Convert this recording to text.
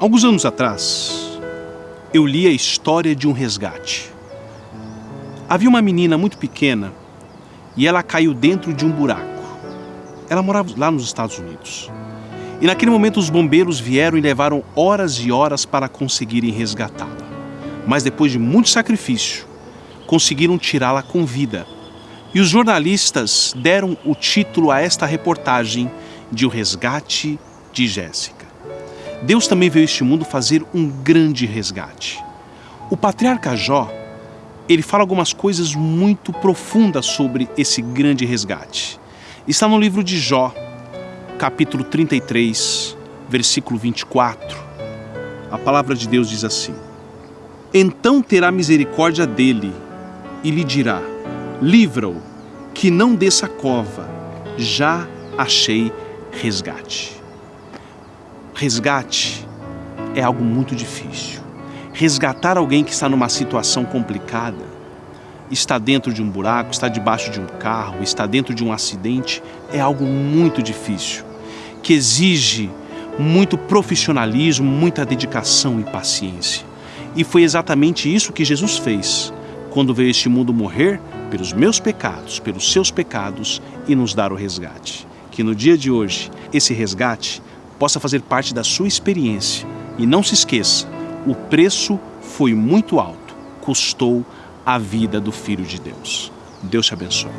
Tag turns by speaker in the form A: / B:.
A: Alguns anos atrás, eu li a história de um resgate. Havia uma menina muito pequena e ela caiu dentro de um buraco. Ela morava lá nos Estados Unidos. E naquele momento os bombeiros vieram e levaram horas e horas para conseguirem resgatá-la. Mas depois de muito sacrifício, conseguiram tirá-la com vida. E os jornalistas deram o título a esta reportagem de O Resgate de Jéssica. Deus também veio a este mundo fazer um grande resgate. O patriarca Jó, ele fala algumas coisas muito profundas sobre esse grande resgate. Está no livro de Jó, capítulo 33, versículo 24. A palavra de Deus diz assim: Então terá misericórdia dele e lhe dirá: Livra-o, que não desça a cova, já achei resgate. Resgate é algo muito difícil. Resgatar alguém que está numa situação complicada, está dentro de um buraco, está debaixo de um carro, está dentro de um acidente, é algo muito difícil, que exige muito profissionalismo, muita dedicação e paciência. E foi exatamente isso que Jesus fez quando veio este mundo morrer pelos meus pecados, pelos seus pecados e nos dar o resgate. Que no dia de hoje, esse resgate possa fazer parte da sua experiência. E não se esqueça, o preço foi muito alto, custou a vida do Filho de Deus. Deus te abençoe.